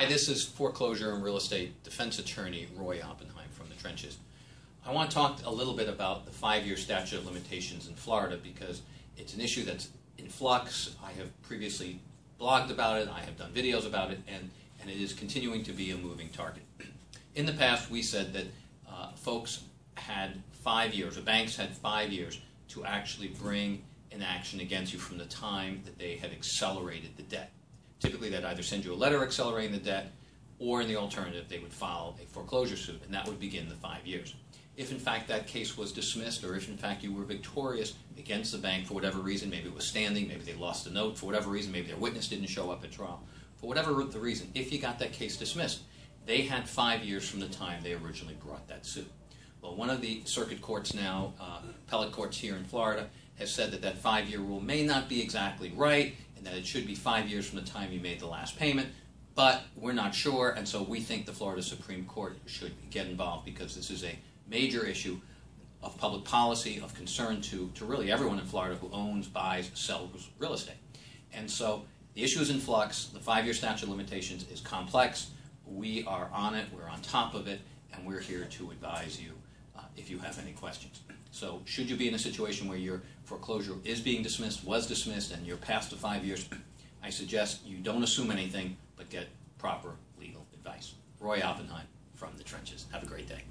Hi, this is foreclosure and real estate defense attorney Roy Oppenheim from the trenches. I want to talk a little bit about the five-year statute of limitations in Florida because it's an issue that's in flux. I have previously blogged about it, I have done videos about it, and, and it is continuing to be a moving target. In the past, we said that uh, folks had five years, or banks had five years, to actually bring an action against you from the time that they had accelerated the debt. Typically, they'd either send you a letter accelerating the debt, or in the alternative, they would file a foreclosure suit, and that would begin the five years. If in fact that case was dismissed, or if in fact you were victorious against the bank for whatever reason, maybe it was standing, maybe they lost the note, for whatever reason, maybe their witness didn't show up at trial, for whatever the reason, if you got that case dismissed, they had five years from the time they originally brought that suit. Well, one of the circuit courts now, uh, appellate courts here in Florida, has said that that five-year rule may not be exactly right, and that it should be five years from the time you made the last payment, but we're not sure, and so we think the Florida Supreme Court should get involved because this is a major issue of public policy, of concern to, to really everyone in Florida who owns, buys, sells real estate. And so the issue is in flux. The five-year statute of limitations is complex. We are on it. We're on top of it, and we're here to advise you uh, if you have any questions. So should you be in a situation where your foreclosure is being dismissed, was dismissed, and you're past the five years, I suggest you don't assume anything, but get proper legal advice. Roy Oppenheim from the trenches. Have a great day.